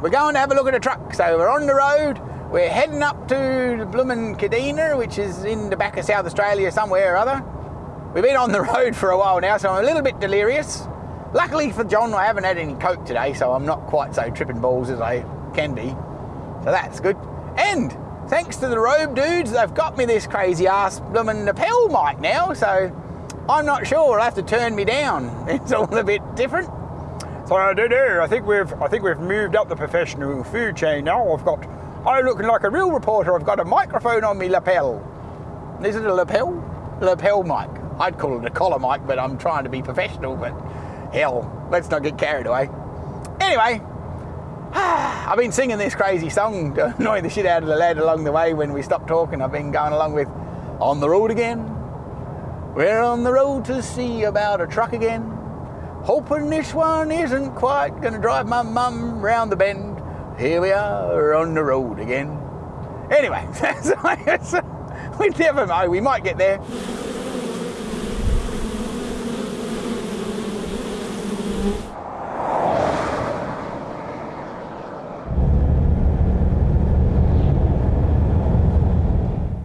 we're going to have a look at a truck. So we're on the road. We're heading up to bloomin' Kadina, which is in the back of South Australia somewhere or other. We've been on the road for a while now, so I'm a little bit delirious. Luckily for John, I haven't had any coke today, so I'm not quite so tripping balls as I can be. So that's good. And thanks to the Rode dudes, they've got me this crazy ass bloomin' lapel mic now, so I'm not sure. I'll have to turn me down. It's all a bit different. So I don't know. I think we've I think we've moved up the professional food chain now. I've got I'm looking like a real reporter. I've got a microphone on me lapel. Is it a lapel? Lapel mic. I'd call it a collar mic, but I'm trying to be professional, but hell, let's not get carried away. Anyway, I've been singing this crazy song to annoy the shit out of the lad along the way when we stopped talking. I've been going along with On the Road Again. We're on the road to see about a truck again. Hoping this one isn't quite gonna drive my mum round the bend. Here we are on the road again. Anyway, we never know, we might get there.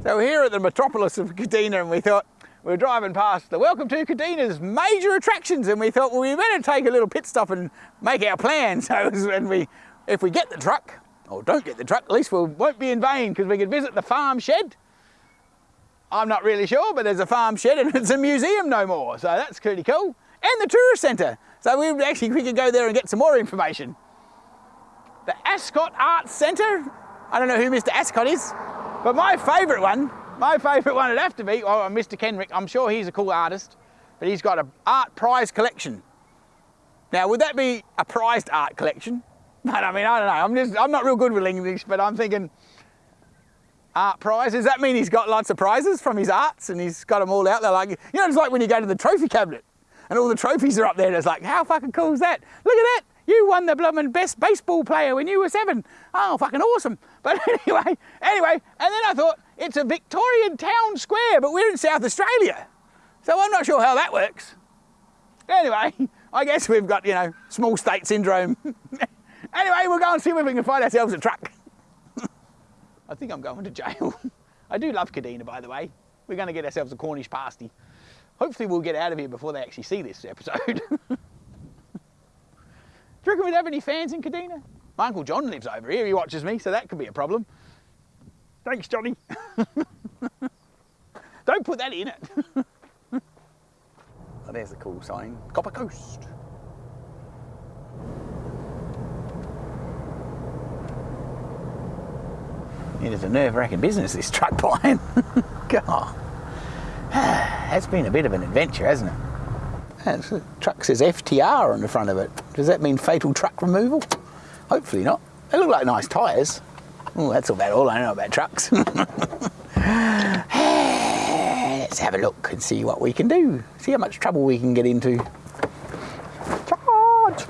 So here at the metropolis of Kadina and we thought, we were driving past the Welcome to Kadina's major attractions and we thought, well, we better take a little pit stop and make our plan. So when we, if we get the truck, or don't get the truck, at least we won't be in vain because we could visit the farm shed. I'm not really sure, but there's a farm shed and it's a museum no more. So that's pretty cool. And the tourist centre. So we actually, we could go there and get some more information. The Ascot Arts Centre. I don't know who Mr. Ascot is, but my favourite one my favourite one would have to be, oh, Mr. Kenrick. I'm sure he's a cool artist, but he's got an art prize collection. Now, would that be a prized art collection? But I mean, I don't know. I'm just, I'm not real good with English, but I'm thinking art prize. Does that mean he's got lots of prizes from his arts and he's got them all out there? Like, you know, it's like when you go to the trophy cabinet and all the trophies are up there. And it's like, how fucking cool is that? Look at that. You won the blooming best baseball player when you were seven. Oh, fucking awesome. But anyway, anyway, and then I thought, it's a Victorian town square, but we're in South Australia. So I'm not sure how that works. Anyway, I guess we've got, you know, small state syndrome. anyway, we'll go and see if we can find ourselves a truck. I think I'm going to jail. I do love Kadina, by the way. We're going to get ourselves a Cornish pasty. Hopefully we'll get out of here before they actually see this episode. do you reckon we'd have any fans in Kadina? My Uncle John lives over here, he watches me, so that could be a problem. Thanks, Johnny. Don't put that in it. oh, there's a cool sign. Copper Coast. It is a nerve-wracking business, this truck buying. God. That's been a bit of an adventure, hasn't it? The truck says FTR on the front of it. Does that mean fatal truck removal? Hopefully not. They look like nice tyres. Oh, that's about all I know about trucks. Let's have a look and see what we can do. See how much trouble we can get into. Charge!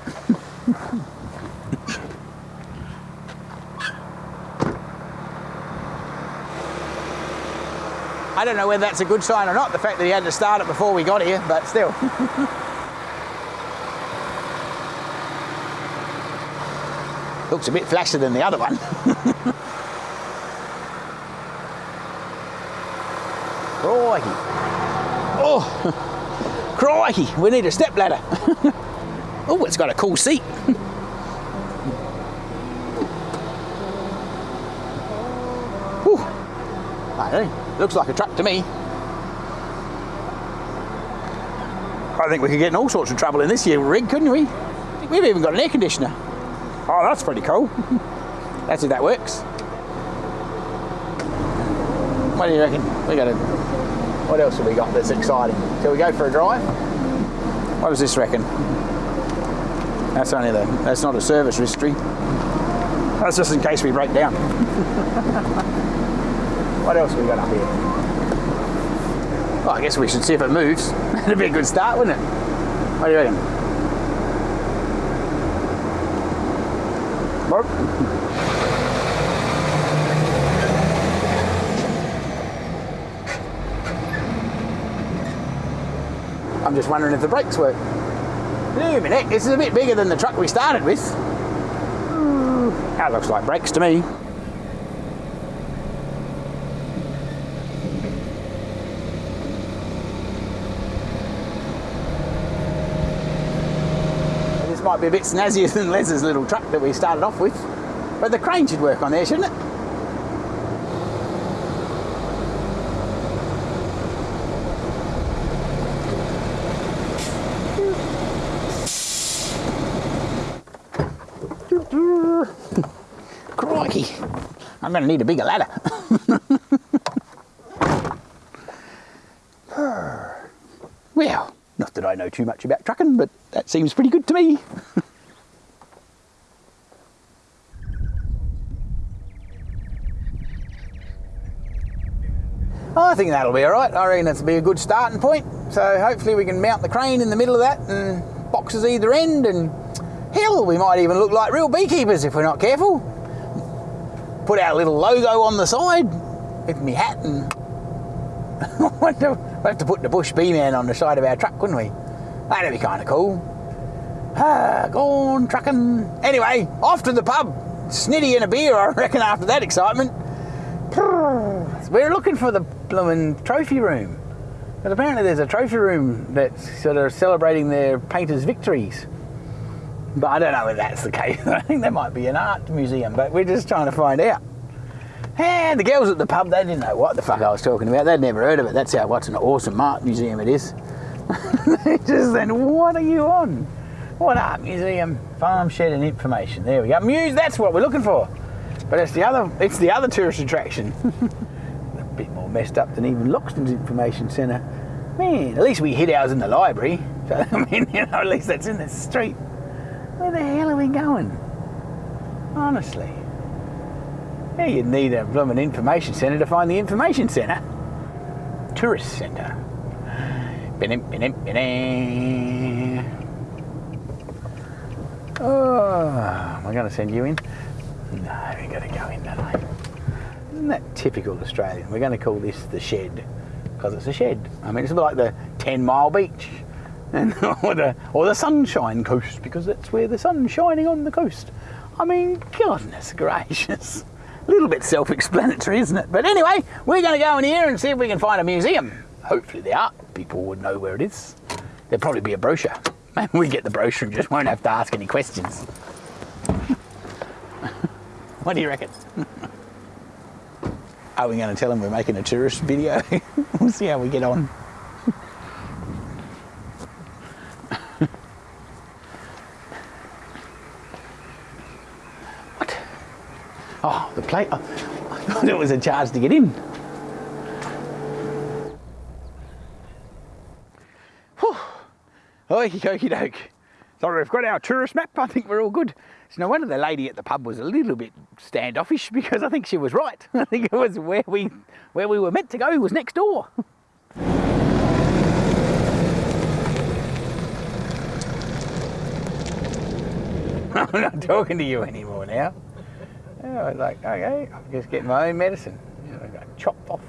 I don't know whether that's a good sign or not, the fact that he had to start it before we got here, but still. Looks a bit flashier than the other one. Crikey. Oh, crikey, we need a step ladder. oh, it's got a cool seat. Looks like a truck to me. I think we could get in all sorts of trouble in this year rig, couldn't we? We've even got an air conditioner. Oh, that's pretty cool. that's if that works. What do you reckon? We got a. What else have we got that's exciting? Shall we go for a drive? What does this reckon? That's only the. That's not a service history. That's just in case we break down. what else have we got up here? Well, I guess we should see if it moves. That'd be a good start, wouldn't it? What do you reckon? I'm just wondering if the brakes work. Wait a minute, this is a bit bigger than the truck we started with. Hmm, that looks like brakes to me. This might be a bit snazzier than Les's little truck that we started off with. But the crane should work on there, shouldn't it? Crikey. I'm going to need a bigger ladder. well, not that I know too much about trucking, but that seems pretty good to me. I think that'll be all right. I reckon that'll be a good starting point. So hopefully we can mount the crane in the middle of that and boxes either end and hell, we might even look like real beekeepers if we're not careful. Put our little logo on the side with me hat and we'll have to put the Bush Bee-Man on the side of our truck, wouldn't we? That'd be kind of cool. Ah, go on, trucking. Anyway, off to the pub. Snitty and a beer, I reckon, after that excitement. We're looking for the blooming trophy room. But apparently there's a trophy room that's sort of celebrating their painters' victories. But I don't know if that's the case. I think there might be an art museum, but we're just trying to find out. And the girls at the pub, they didn't know what the fuck I was talking about. They'd never heard of it. That's how what's an awesome art museum it is. just then, what are you on? What art museum? Farm shed and information. There we go. Muse, that's what we're looking for. But it's the other it's the other tourist attraction. a bit more messed up than even Loxton's information centre. Man, at least we hid ours in the library. So I mean, you know, at least that's in the street. Where the hell are we going? Honestly. Yeah, you'd need a blooming information centre to find the information centre. Tourist centre. Oh, am I going to send you in? No, we got to go in, I? Isn't that typical Australian? We're going to call this the shed because it's a shed. I mean, it's a bit like the 10 mile beach and or the or the sunshine coast because that's where the sun's shining on the coast. I mean, goodness gracious. A little bit self-explanatory, isn't it? But anyway, we're going to go in here and see if we can find a museum. Hopefully the art people would know where it is. There'll probably be a brochure. Maybe we get the brochure and just won't have to ask any questions. what do you reckon? Are we going to tell them we're making a tourist video? we'll see how we get on. The plate. Oh, I thought it was a charge to get in. Whew. Okie dokie doke. So we've got our tourist map. I think we're all good. So no wonder the lady at the pub was a little bit standoffish because I think she was right. I think it was where we where we were meant to go was next door. I'm not talking to you anymore now. Yeah, I was like, okay, I'm just getting my own medicine. I got chopped off.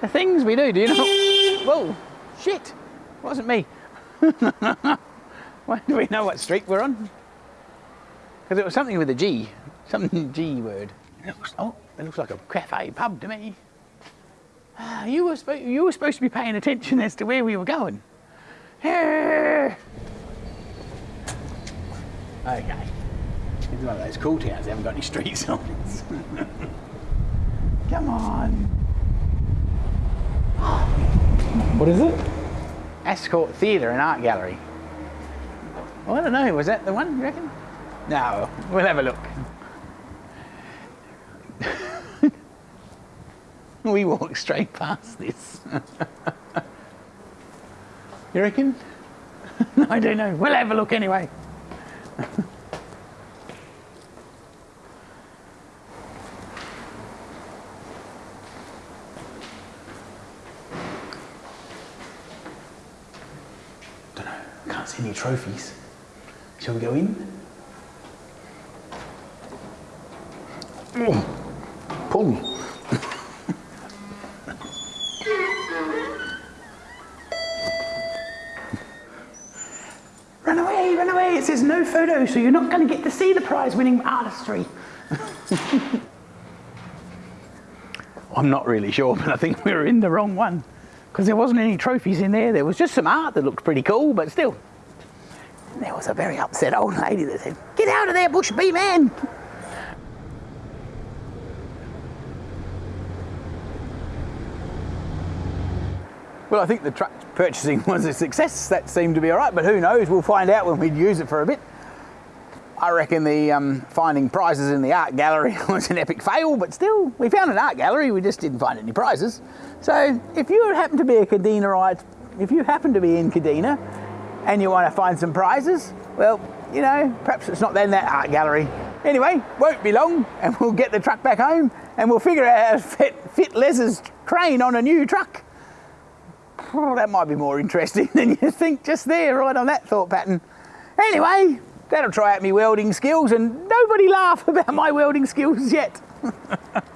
The things we do, do you know? Whoa, shit, wasn't me. Why do we know what street we're on? Because it was something with a G, something G word. It looks, oh, it looks like a cafe pub to me. Ah, You were, you were supposed to be paying attention as to where we were going. Okay. It's one of those cool towns they haven't got any street signs. Come on. What is it? Ascot Theatre and Art Gallery. Well, I don't know, was that the one, you reckon? No, we'll have a look. we walk straight past this. you reckon? no, I don't know. We'll have a look anyway. Know. Can't see any trophies. Shall we go in? Mm. Pull. Run away, run away. It says no photo, so you're not going to get to see the prize winning artistry. I'm not really sure, but I think we were in the wrong one because there wasn't any trophies in there. There was just some art that looked pretty cool, but still. Was a very upset old lady that said, Get out of there, Bush Bee Man! Well, I think the truck purchasing was a success. That seemed to be all right, but who knows? We'll find out when we use it for a bit. I reckon the um, finding prizes in the art gallery was an epic fail, but still, we found an art gallery, we just didn't find any prizes. So if you happen to be a Kadinaite, if you happen to be in Kadina and you want to find some prizes, well, you know, perhaps it's not then that art gallery. Anyway, won't be long and we'll get the truck back home and we'll figure out how to fit, fit Les's crane on a new truck. Oh, that might be more interesting than you think just there, right on that thought pattern. Anyway, that'll try out my welding skills and nobody laugh about my welding skills yet.